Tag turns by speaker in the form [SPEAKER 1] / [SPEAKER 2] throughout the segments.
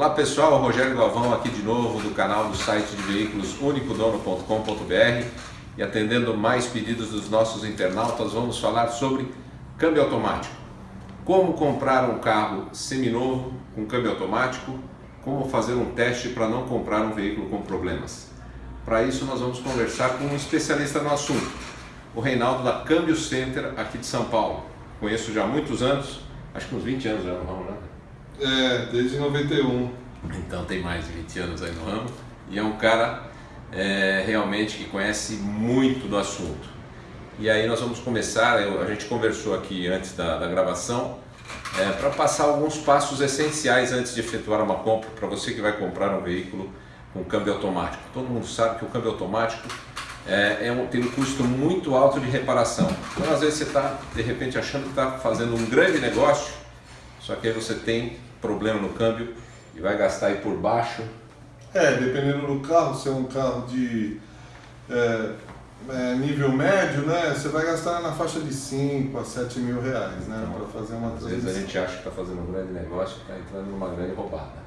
[SPEAKER 1] Olá pessoal, Rogério Galvão aqui de novo do canal do site de veículos unicodono.com.br e atendendo mais pedidos dos nossos internautas, vamos falar sobre câmbio automático. Como comprar um carro seminovo com câmbio automático, como fazer um teste para não comprar um veículo com problemas. Para isso nós vamos conversar com um especialista no assunto, o Reinaldo da Câmbio Center aqui de São Paulo. Conheço já há muitos anos, acho que uns 20 anos já ramo, né?
[SPEAKER 2] É, desde 91.
[SPEAKER 1] Então tem mais de 20 anos aí no ramo e é um cara é, realmente que conhece muito do assunto. E aí nós vamos começar, eu, a gente conversou aqui antes da, da gravação, é, para passar alguns passos essenciais antes de efetuar uma compra para você que vai comprar um veículo com câmbio automático. Todo mundo sabe que o câmbio automático é, é um, tem um custo muito alto de reparação. Então às vezes você está de repente achando que está fazendo um grande negócio, só que aí você tem problema no câmbio e vai gastar aí por baixo.
[SPEAKER 2] É, dependendo do carro, se é um carro de é, é, nível médio, né, você vai gastar na faixa de 5 a 7 mil reais, né,
[SPEAKER 1] Então,
[SPEAKER 2] para fazer uma
[SPEAKER 1] Às vezes a gente acha que está fazendo um grande negócio e está entrando numa grande roubada.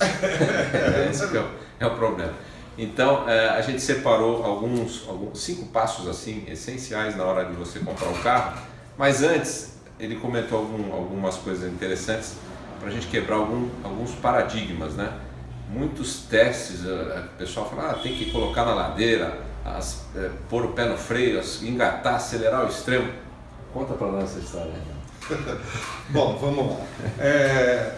[SPEAKER 1] Esse que é, o, é o problema. Então é, a gente separou alguns, alguns cinco passos assim essenciais na hora de você comprar o carro. Mas antes ele comentou algum, algumas coisas interessantes para a gente quebrar algum, alguns paradigmas, né? Muitos testes, eh, o pessoal fala, ah, tem que colocar na ladeira, as, eh, pôr o pé no freio, as- engatar, acelerar ao extremo. Conta para nós essa história.
[SPEAKER 2] Bom, vamos lá. É,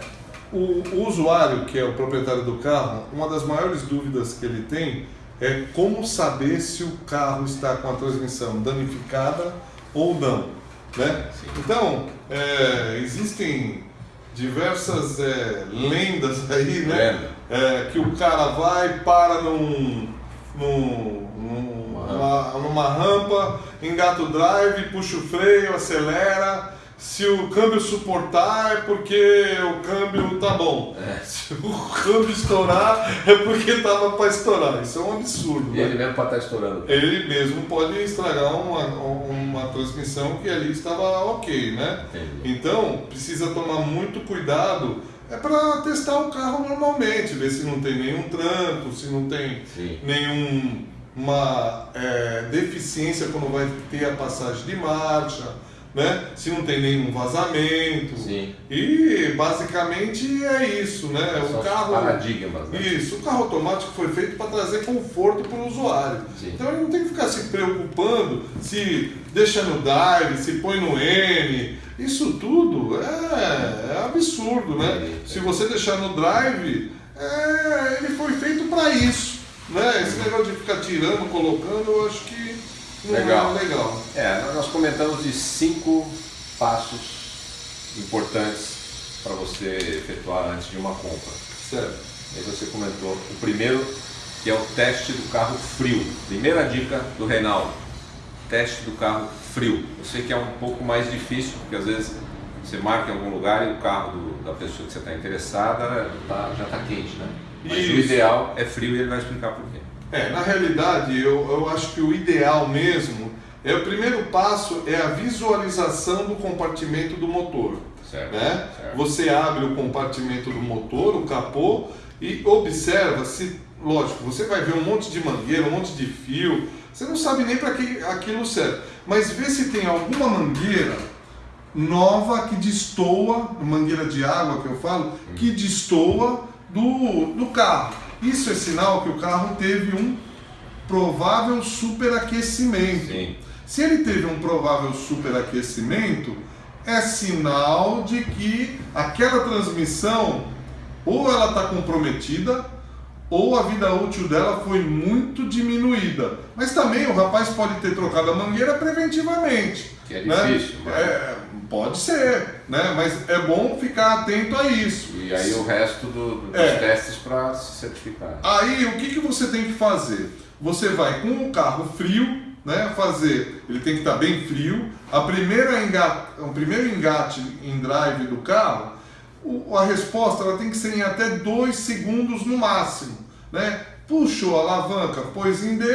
[SPEAKER 2] o, o usuário, que é o proprietário do carro, uma das maiores dúvidas que ele tem é como saber se o carro está com a transmissão danificada ou não. Né?
[SPEAKER 1] Sim.
[SPEAKER 2] Então, é, existem diversas é, lendas aí, né? É, que o cara vai, para num, num, num-
[SPEAKER 1] Uma
[SPEAKER 2] numa, numa rampa, engata o drive, puxa o freio, acelera. Se o câmbio suportar é porque o câmbio tá bom.
[SPEAKER 1] É.
[SPEAKER 2] Se o câmbio estourar é porque tava para estourar. Isso é um absurdo.
[SPEAKER 1] E
[SPEAKER 2] né?
[SPEAKER 1] ele mesmo pode estar estourando.
[SPEAKER 2] Ele mesmo pode estragar uma, uma transmissão que ali estava ok, né?
[SPEAKER 1] Entendi.
[SPEAKER 2] Então, precisa tomar muito cuidado é para testar o carro normalmente, ver se não tem nenhum tranco, se não tem
[SPEAKER 1] Sim.
[SPEAKER 2] nenhuma é, deficiência quando vai ter a passagem de marcha, né? se não tem nenhum vazamento.
[SPEAKER 1] Sim.
[SPEAKER 2] E basicamente é isso, né?
[SPEAKER 1] São
[SPEAKER 2] O carro.
[SPEAKER 1] paradigmas, né?
[SPEAKER 2] Isso, o carro automático foi feito para trazer conforto para o usuário.
[SPEAKER 1] Sim.
[SPEAKER 2] Então ele não tem que ficar se preocupando se deixa no drive, se põe no N. Isso tudo é, é absurdo, né?
[SPEAKER 1] Sim, sim.
[SPEAKER 2] Se você deixar no drive, é, ele foi feito para isso. Né? Esse negócio de ficar tirando, colocando, eu acho que
[SPEAKER 1] Legal.
[SPEAKER 2] legal.
[SPEAKER 1] É, nós comentamos de cinco passos importantes para você efetuar antes de uma compra.
[SPEAKER 2] Certo.
[SPEAKER 1] Aí você comentou o primeiro, que é o teste do carro frio. Primeira dica do Reinaldo, teste do carro frio. Eu sei que é um pouco mais difícil, porque às vezes você marca em algum lugar e o carro do- da pessoa que você está interessada tá- já está quente, né? Mas o
[SPEAKER 2] Isso.
[SPEAKER 1] ideal é frio e ele vai explicar por quê.
[SPEAKER 2] É, na realidade, eu, eu acho que o ideal mesmo é o primeiro passo é a visualização do compartimento do motor.
[SPEAKER 1] Certo,
[SPEAKER 2] Né?
[SPEAKER 1] certo.
[SPEAKER 2] Você abre o compartimento do motor, o capô, e observa se, lógico, você vai ver um monte de mangueira, um monte de fio, você não sabe nem para que aquilo serve, mas vê se tem alguma mangueira nova que destoa, mangueira de água que eu falo, que destoa do, do carro. Isso é sinal que o carro teve um provável superaquecimento.
[SPEAKER 1] Sim.
[SPEAKER 2] Se ele teve um provável superaquecimento, é sinal de que aquela transmissão ou ela está comprometida ou a vida útil dela foi muito diminuída. Mas também o rapaz pode ter trocado a mangueira preventivamente.
[SPEAKER 1] Que é
[SPEAKER 2] né?
[SPEAKER 1] difícil, mas-
[SPEAKER 2] É, pode ser, né? mas é bom ficar atento a isso.
[SPEAKER 1] E aí o resto do- do- dos
[SPEAKER 2] É.
[SPEAKER 1] testes para se certificar.
[SPEAKER 2] Aí o que, que você tem que fazer? Você vai com o carro frio, né? Fazer, ele tem que estar bem frio. A primeira engate, o primeiro engate em drive do carro, a resposta ela tem que ser em até dois segundos no máximo, né? Puxou a alavanca, pôs em D,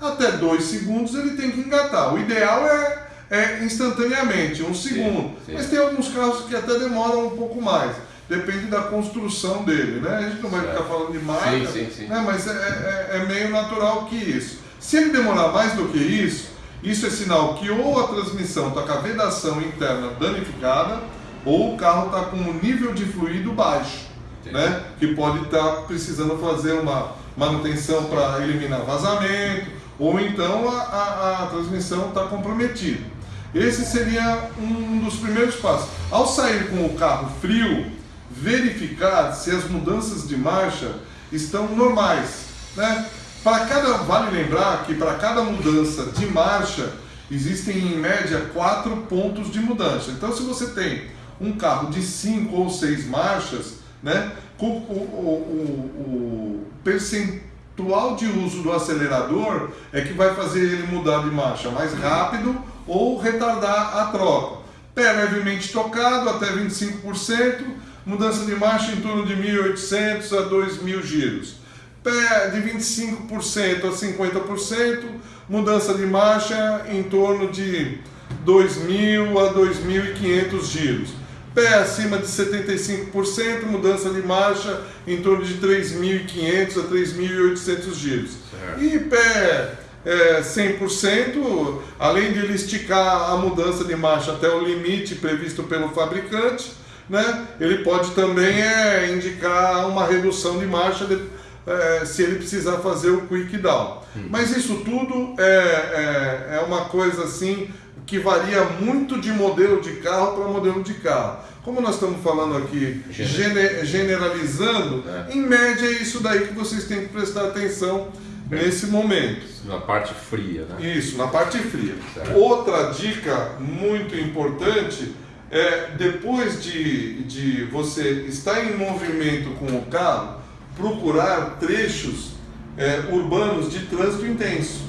[SPEAKER 2] até dois segundos ele tem que engatar. O ideal é, é instantaneamente, um segundo.
[SPEAKER 1] sim.
[SPEAKER 2] Mas tem alguns carros que até demoram um pouco mais. depende da construção dele, né? A gente não vai ficar falando de marca,
[SPEAKER 1] sim.
[SPEAKER 2] Né? mas é, é, é meio natural que isso. Se ele demorar mais do que isso, isso é sinal que ou a transmissão está com a vedação interna danificada, ou o carro está com um nível de fluido baixo, né? que pode estar tá precisando fazer uma manutenção para eliminar vazamento, ou então a, a, a transmissão está comprometida. Esse seria um dos primeiros passos. Ao sair com o carro frio, verificar se as mudanças de marcha estão normais. Né? Para cada, vale lembrar que para cada mudança de marcha existem em média quatro pontos de mudança. Então, se você tem um carro de cinco ou seis marchas, né, o, o, o, o percentual de uso do acelerador é que vai fazer ele mudar de marcha mais rápido ou retardar a troca. Pé levemente tocado até 25%, mudança de marcha em torno de 1.800 a 2.000 giros. Pé de 25% a 50%, mudança de marcha em torno de 2.000 a 2.500 giros. Pé acima de 75%, mudança de marcha em torno de 3.500 a 3.800 giros. Certo. E pé é, 100%, além de ele esticar a mudança de marcha até o limite previsto pelo fabricante, né, ele pode também é, indicar uma redução de marcha de, é, se ele precisar fazer o quick down. Hum. Mas isso tudo é, é, é, uma coisa assim que varia muito de modelo de carro para modelo de carro. Como nós estamos falando aqui, gene, generalizando, é. em média é isso daí que vocês têm que prestar atenção nesse momento.
[SPEAKER 1] Na parte fria, né?
[SPEAKER 2] Isso, na parte fria. Certo. Outra dica muito importante é depois de, de você estar em movimento com o carro, procurar trechos é, urbanos de trânsito intenso.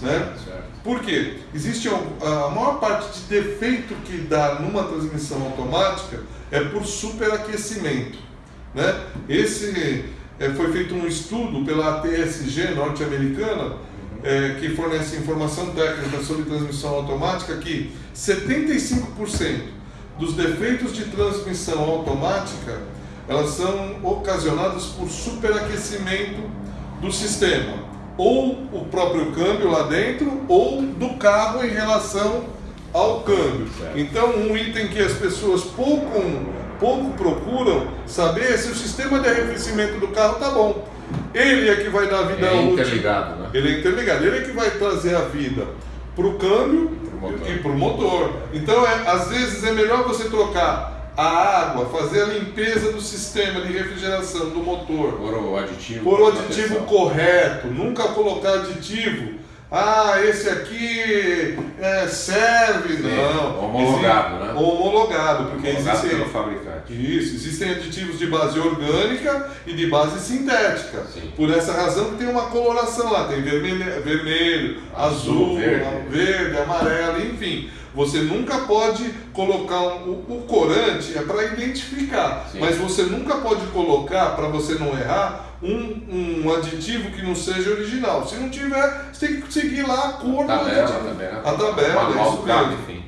[SPEAKER 2] Né? Certo. Por quê? Existe a maior parte de defeito que dá numa transmissão automática é por superaquecimento. Né? Esse é, foi feito um estudo pela ATSG norte-americana é, que fornece informação técnica sobre transmissão automática que 75% dos defeitos de transmissão automática elas são ocasionadas por superaquecimento do sistema, ou o próprio câmbio lá dentro, ou do carro em relação ao câmbio. Então, um item que as pessoas pouco, pouco procuram saber é se o sistema de arrefecimento do carro está bom. Ele é que vai dar vida
[SPEAKER 1] é útil. interligado, né?
[SPEAKER 2] Ele é interligado. Ele é que vai trazer a vida para o câmbio e para o motor. Então, é, às vezes é melhor você trocar a água, fazer a limpeza do sistema de refrigeração do motor.
[SPEAKER 1] Por o aditivo.
[SPEAKER 2] Por o aditivo correto, nunca colocar aditivo. Ah, esse aqui é, serve, Sim, não.
[SPEAKER 1] Homologado, Existe, né?
[SPEAKER 2] Homologado, porque
[SPEAKER 1] homologado existem. Pelo fabricante.
[SPEAKER 2] Isso, existem aditivos de base orgânica e de base sintética. Sim. Por essa razão tem uma coloração lá, tem vermelho, vermelho azul, azul verde. verde, amarelo, enfim. Você nunca pode colocar um, o, o, corante é para identificar, Sim. mas você nunca pode colocar para você não errar um, um aditivo que não seja original. Se não tiver, você tem que seguir lá a cor
[SPEAKER 1] do aditivo. Também, né?
[SPEAKER 2] A tabela,
[SPEAKER 1] é isso mesmo. Enfim.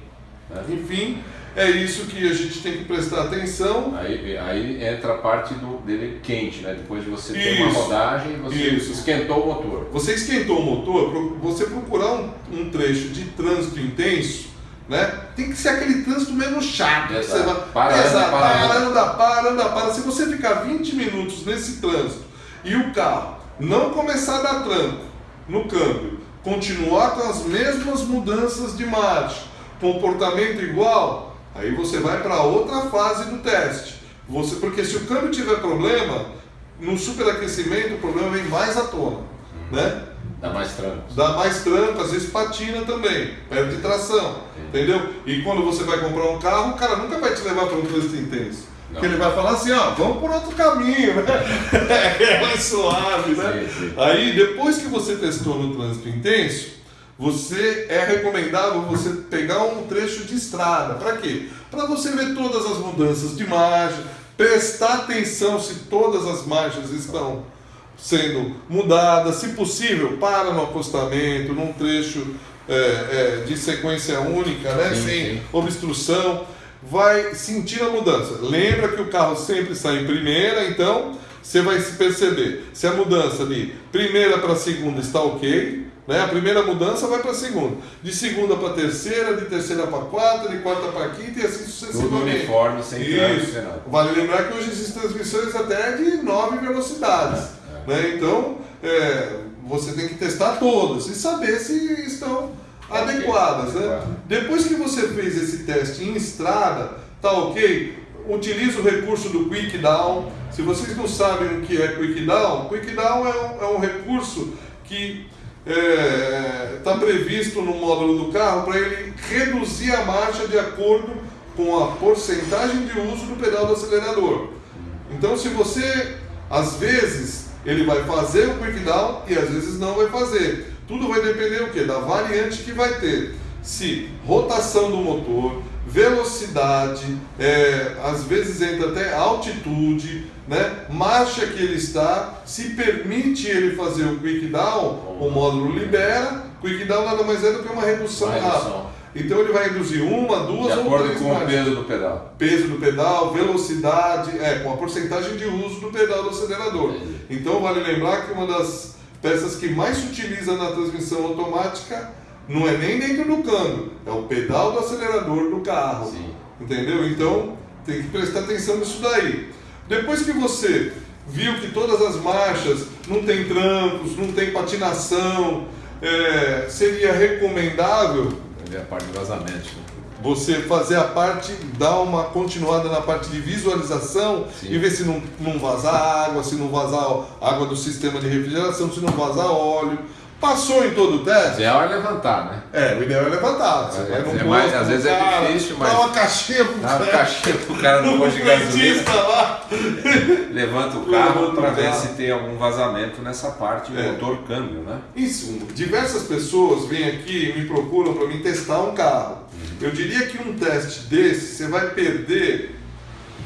[SPEAKER 2] Né? Enfim, é isso que a gente tem que prestar atenção.
[SPEAKER 1] Aí, aí entra a parte do, dele quente, né? Depois de você ter uma rodagem, você isso. esquentou o motor.
[SPEAKER 2] Você esquentou o motor, você procurar um, um trecho de trânsito intenso, né? Tem que ser aquele trânsito menos chato.
[SPEAKER 1] Exato. Você vai, para, exato,
[SPEAKER 2] para, para, anda, para, anda, para. Se você ficar 20 minutos nesse trânsito e o carro não começar a dar tranco no câmbio, continuar com as mesmas mudanças de marcha, comportamento igual, aí você vai para outra fase do teste. Você, porque se o câmbio tiver problema, no superaquecimento o problema vem mais à tona. Né?
[SPEAKER 1] Dá mais tranco.
[SPEAKER 2] Dá mais tranco, às vezes patina também, perde tração. Entendeu? E quando você vai comprar um carro, o cara nunca vai te levar para um trânsito intenso. Porque ele vai falar assim, ó, vamos por outro caminho, né? é mais suave, né? Sim, sim. Aí, depois que você testou no trânsito intenso, você é recomendável você pegar um trecho de estrada. Para quê? Para você ver todas as mudanças de marcha, prestar atenção se todas as marchas estão sendo mudadas, se possível, para no acostamento, num trecho é, é, de sequência única, né? Sim, sem obstrução. Vai sentir a mudança. Lembra que o carro sempre sai em primeira, então você vai se perceber se a mudança de primeira para segunda está ok, né? A primeira mudança vai para a segunda, de segunda para terceira, de terceira para quarta, de quarta para quinta e assim sucessivamente.
[SPEAKER 1] Tudo uniforme, sem
[SPEAKER 2] Isso. Vale lembrar que hoje existem transmissões até de nove velocidades, é, é. né? Então é, você tem que testar todas e saber se estão adequadas. Né? Depois que você fez esse teste em estrada, tá ok? Utilize o recurso do Quick Down. Se vocês não sabem o que é Quick Down, Quick Down é um, é um recurso que está é, tá previsto no módulo do carro para ele reduzir a marcha de acordo com a porcentagem de uso do pedal do acelerador. Então, se você, às vezes, ele vai fazer o quick down e às vezes não vai fazer. Tudo vai depender o quê? Da variante que vai ter. Se rotação do motor, velocidade, é, às vezes entra até altitude, né? marcha que ele está, se permite ele fazer o quick down, o módulo libera. Quick down nada mais é do que uma redução, uma redução. rápida. Então ele vai reduzir uma, duas
[SPEAKER 1] ou três com o peso do pedal.
[SPEAKER 2] Peso do pedal, velocidade, é, com a porcentagem de uso do pedal do acelerador. Então vale lembrar que uma das peças que mais se utiliza na transmissão automática não é nem dentro do câmbio, é o pedal do acelerador do carro. Sim. Entendeu? Então tem que prestar atenção nisso daí. Depois que você viu que todas as marchas não tem trancos, não tem patinação, é, seria recomendável.
[SPEAKER 1] É a parte de vazamento. Né?
[SPEAKER 2] você fazer a parte, dar uma continuada na parte de visualização Sim. e ver se não, não vazar água, se não vazar água do sistema de refrigeração, se não vazar óleo. Passou em todo o teste?
[SPEAKER 1] O ideal é levantar, né?
[SPEAKER 2] É, o ideal é levantar. Você
[SPEAKER 1] é, vai é mais, às vezes cara, é difícil, mas.
[SPEAKER 2] Dá uma caixinha pro
[SPEAKER 1] cara. Dá uma caixinha pro cara no posto de gasolina. lá. Levanta o carro para ver se tem algum vazamento nessa parte, é. motor câmbio, né?
[SPEAKER 2] Isso. Diversas pessoas vêm aqui e me procuram para mim testar um carro. Uhum. Eu diria que um teste desse você vai perder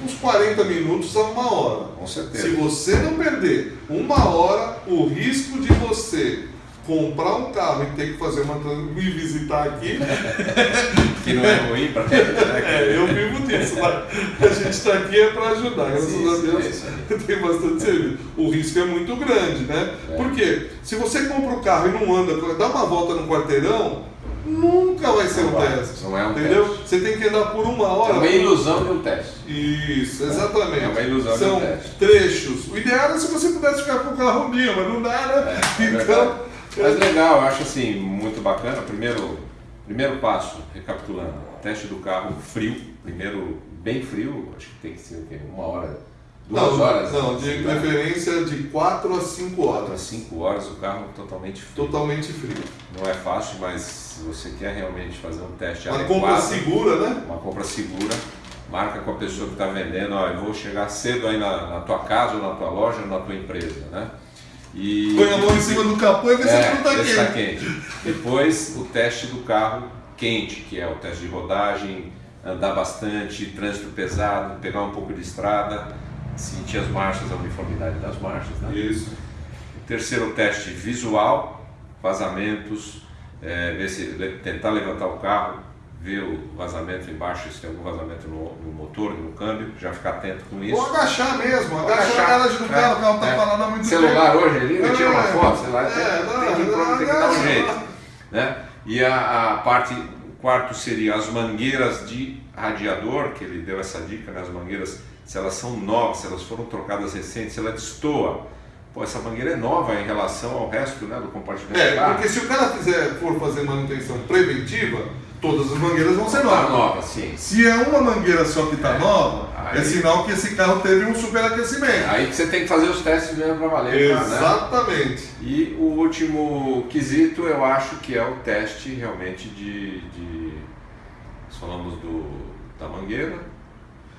[SPEAKER 2] uns 40 minutos a uma hora.
[SPEAKER 1] Com certeza.
[SPEAKER 2] Se você não perder uma hora, o risco de você comprar um carro e ter que fazer uma me visitar aqui.
[SPEAKER 1] que não é ruim para. Né?
[SPEAKER 2] É, eu vivo disso. a gente está aqui é para ajudar. Graças a Deus é tem bastante serviço. O risco é muito grande, né? É. Porque se você compra o carro e não anda, dá uma volta no quarteirão, nunca vai ser não um vai, teste.
[SPEAKER 1] Não é um
[SPEAKER 2] entendeu?
[SPEAKER 1] Teste.
[SPEAKER 2] Você tem que andar por uma hora. É
[SPEAKER 1] uma ilusão de um teste.
[SPEAKER 2] Isso, exatamente. É
[SPEAKER 1] uma ilusão
[SPEAKER 2] São
[SPEAKER 1] de um teste.
[SPEAKER 2] trechos. O ideal é se você pudesse ficar com o carro meu, mas não dá, né?
[SPEAKER 1] É, é então. Mas legal, eu acho assim, muito bacana. Primeiro, primeiro passo, recapitulando, teste do carro frio, primeiro bem frio, acho que tem que ser o quê? Uma hora, duas
[SPEAKER 2] não,
[SPEAKER 1] horas?
[SPEAKER 2] Não, de preferência de 4 a 5 horas. 4
[SPEAKER 1] a 5 horas o carro totalmente frio.
[SPEAKER 2] Totalmente frio.
[SPEAKER 1] Não é fácil, mas se você quer realmente fazer um teste
[SPEAKER 2] uma
[SPEAKER 1] adequado...
[SPEAKER 2] Uma compra segura, né?
[SPEAKER 1] Uma compra segura. Marca com a pessoa que está vendendo, ó, eu vou chegar cedo aí na, na tua casa, ou na tua loja, ou na tua empresa, né?
[SPEAKER 2] E, Põe a mão em cima do capô e vê é, se não está quente.
[SPEAKER 1] Tá quente. Depois o teste do carro quente, que é o teste de rodagem, andar bastante, trânsito pesado, pegar um pouco de estrada, sentir as marchas, a uniformidade das marchas. Né?
[SPEAKER 2] Isso.
[SPEAKER 1] O terceiro teste visual, vazamentos, é, ver se, tentar levantar o carro, ver o vazamento embaixo, se tem algum vazamento no, no motor, no câmbio, já ficar atento com isso.
[SPEAKER 2] Ou agachar mesmo, agachar, agachar a garagem do carro, o carro está é, falando há muito
[SPEAKER 1] Celular
[SPEAKER 2] tempo.
[SPEAKER 1] hoje ali, ele tira uma é. foto, sei lá, é, tem, não, tem, que, não, tem que dar um jeito. Né? E a, a parte, o quarto seria as mangueiras de radiador, que ele deu essa dica, né? as mangueiras, se elas são novas, se elas foram trocadas recentes, se ela destoa, pô, essa mangueira é nova em relação ao resto né, do compartimento
[SPEAKER 2] É, porque se o cara quiser for fazer manutenção preventiva, todas as mangueiras vão ser novas.
[SPEAKER 1] nova, sim.
[SPEAKER 2] Se é uma mangueira só que está é. nova, aí, é sinal que esse carro teve um superaquecimento.
[SPEAKER 1] Aí você tem que fazer os testes mesmo para valer.
[SPEAKER 2] Né? Exatamente. Né?
[SPEAKER 1] E o último quesito eu acho que é o teste realmente de. de nós falamos do, da mangueira.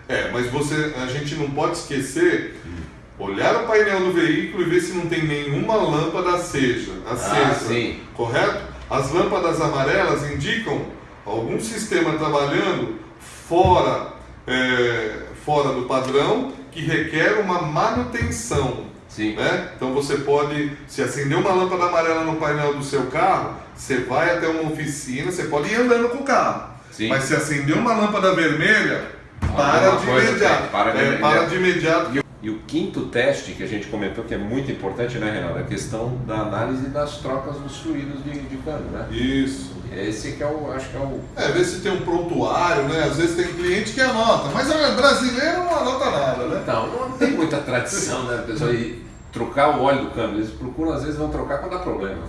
[SPEAKER 2] É, mas você, a gente não pode esquecer. Hum. Olhar o painel do veículo e ver se não tem nenhuma lâmpada acesa, acesa ah,
[SPEAKER 1] sim.
[SPEAKER 2] correto? As lâmpadas amarelas indicam algum sistema trabalhando fora, é, fora do padrão que requer uma manutenção.
[SPEAKER 1] Sim.
[SPEAKER 2] Né? Então você pode, se acender uma lâmpada amarela no painel do seu carro, você vai até uma oficina, você pode ir andando com o carro. Sim. Mas se acender uma lâmpada vermelha, para de, imediato.
[SPEAKER 1] para de,
[SPEAKER 2] é, para de imediato.
[SPEAKER 1] E, o quinto teste que a gente comentou que é muito importante, né, Renato? É a questão da análise das trocas dos fluidos de, de câmbio, né?
[SPEAKER 2] Isso.
[SPEAKER 1] Esse que é o, acho que é o...
[SPEAKER 2] É, ver se tem um prontuário, né? Às vezes tem cliente que anota, mas brasileiro não anota nada, né?
[SPEAKER 1] Então, não tem muita tradição, né, pessoal? E trocar o óleo do câmbio, eles procuram, às vezes vão trocar quando dá problema.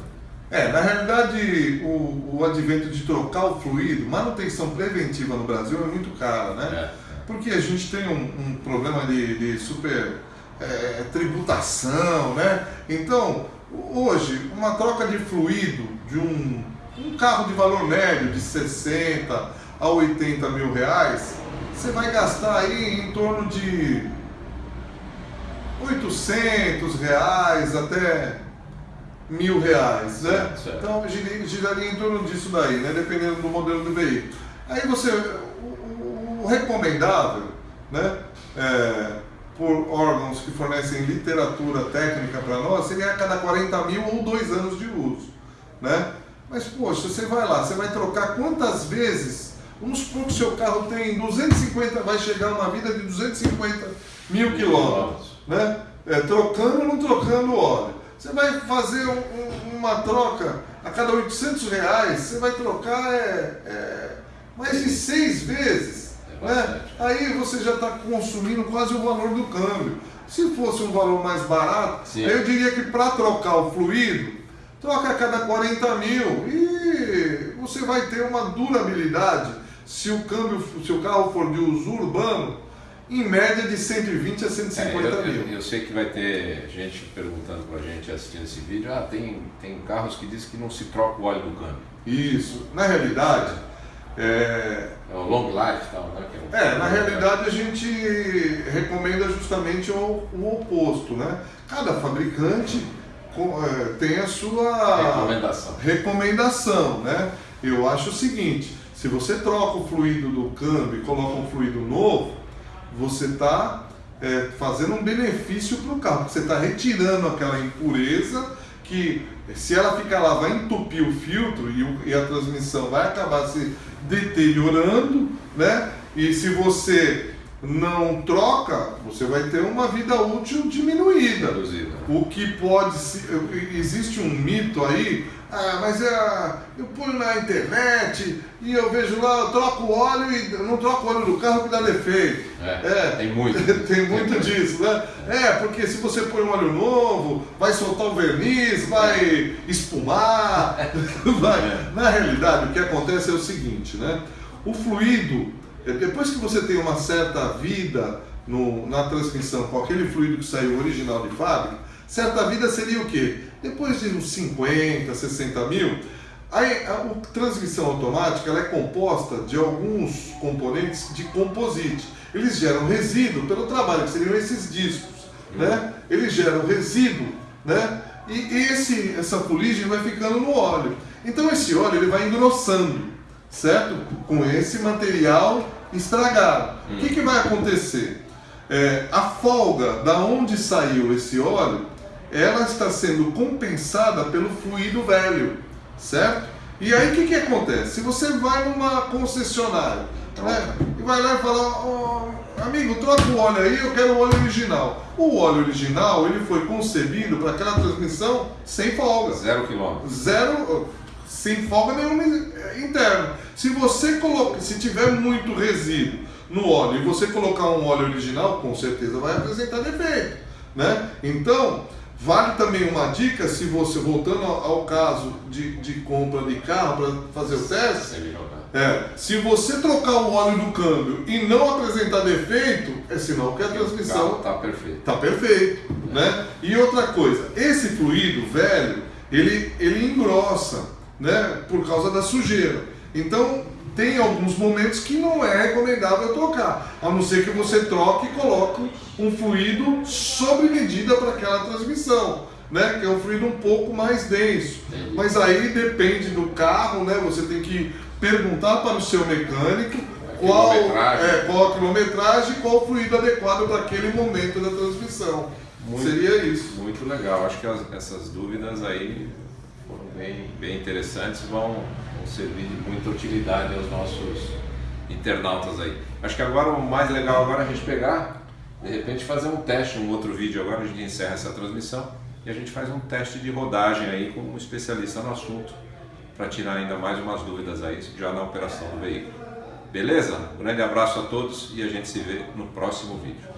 [SPEAKER 2] É, na realidade, o, o advento de trocar o fluido, manutenção preventiva no Brasil é muito cara, né? É. Porque a gente tem um, um problema de, de super é, tributação, né? Então, hoje, uma troca de fluido de um, um carro de valor médio de 60 a 80 mil reais, você vai gastar aí em torno de 800 reais até mil reais, né? Certo. Então giraria, em torno disso daí, né? Dependendo do modelo do veículo. Aí você, recomendável, né? É, por órgãos que fornecem literatura técnica para nós, seria a cada 40 mil ou dois anos de uso, né? Mas, poxa, você vai lá, você vai trocar quantas vezes? Vamos supor que o seu carro tem 250, vai chegar uma vida de 250 mil quilômetros, né? É, trocando ou não trocando óleo. Você vai fazer um, um, uma troca a cada 800 reais, você vai trocar é, é mais de seis vezes. É né? Aí você já está consumindo quase o valor do câmbio. Se fosse um valor mais barato, Sim. eu diria que para trocar o fluido, troca a cada 40 mil e você vai ter uma durabilidade. Se o câmbio, se o carro for de uso urbano, em média de 120 a 150 é, eu, mil.
[SPEAKER 1] Eu, eu, sei que vai ter gente perguntando para a gente assistindo esse vídeo, ah, tem, tem carros que dizem que não se troca o óleo do câmbio.
[SPEAKER 2] Isso. Na realidade,
[SPEAKER 1] é... é o long life tal, né?
[SPEAKER 2] É, é, na realidade a gente recomenda justamente o, o oposto, né? Cada fabricante é, tem a sua
[SPEAKER 1] recomendação.
[SPEAKER 2] recomendação, né? Eu acho o seguinte, se você troca o fluido do câmbio e coloca um fluido novo, você está é, fazendo um benefício para o carro, você está retirando aquela impureza que se ela ficar lá vai entupir o filtro e, o, e, a transmissão vai acabar se deteriorando, né? E se você não troca, você vai ter uma vida útil diminuída. Reduzida. O que pode ser, existe um mito aí ah, mas é, eu ponho na internet e eu vejo lá, eu troco o óleo e não troco o óleo do carro que dá defeito.
[SPEAKER 1] É, é tem muito.
[SPEAKER 2] tem muito disso, né? É, porque se você põe um óleo novo, vai soltar o verniz, vai espumar. vai. É. Na realidade, o que acontece é o seguinte, né? O fluido, é, depois que você tem uma certa vida no, na transmissão com aquele fluido que saiu original de fábrica, certa vida seria o quê? Depois de uns 50, 60 mil, a, a, a transmissão automática é composta de alguns componentes de composite. Eles geram resíduo pelo trabalho, que seriam esses discos. Né? Eles geram resíduo, né? e esse, essa fuligem vai ficando no óleo. Então esse óleo ele vai engrossando, certo? Com esse material estragado. O que, que vai acontecer? É, a folga da onde saiu esse óleo ela está sendo compensada pelo fluido velho, certo? E aí o que, que acontece? Se você vai numa concessionária né, e vai lá e fala, oh, amigo, troca o óleo aí, eu quero o óleo original. O óleo original ele foi concebido para aquela transmissão sem folga.
[SPEAKER 1] Zero quilômetro.
[SPEAKER 2] Zero, sem folga nenhuma interna. Se você coloca, se tiver muito resíduo no óleo e você colocar um óleo original, com certeza vai apresentar defeito. Né? Então, Vale também uma dica, se você, voltando ao caso de, de compra de carro para fazer o teste, é, se você trocar o óleo do câmbio e não apresentar defeito, é sinal que a transmissão
[SPEAKER 1] está perfeito.
[SPEAKER 2] Tá perfeito é. né? E outra coisa, esse fluido velho, ele, ele engrossa né, por causa da sujeira. Então, tem alguns momentos que não é recomendável trocar, a não ser que você troque e coloque um fluido sob medida para aquela transmissão, né? Que é um fluido um pouco mais denso. Mas aí depende do carro, né? Você tem que perguntar para o seu mecânico qual, é, qual a quilometragem e qual o fluido adequado para aquele momento da transmissão. Muito, Seria isso.
[SPEAKER 1] Muito legal. Acho que as, essas dúvidas aí foram bem, bem interessantes, vão, vão servir de muita utilidade aos nossos internautas aí. Acho que agora o mais legal agora é a gente pegar, de repente fazer um teste, um outro vídeo agora, a gente encerra essa transmissão e a gente faz um teste de rodagem aí com um especialista no assunto para tirar ainda mais umas dúvidas aí já na operação do veículo. Beleza? Um grande abraço a todos e a gente se vê no próximo vídeo.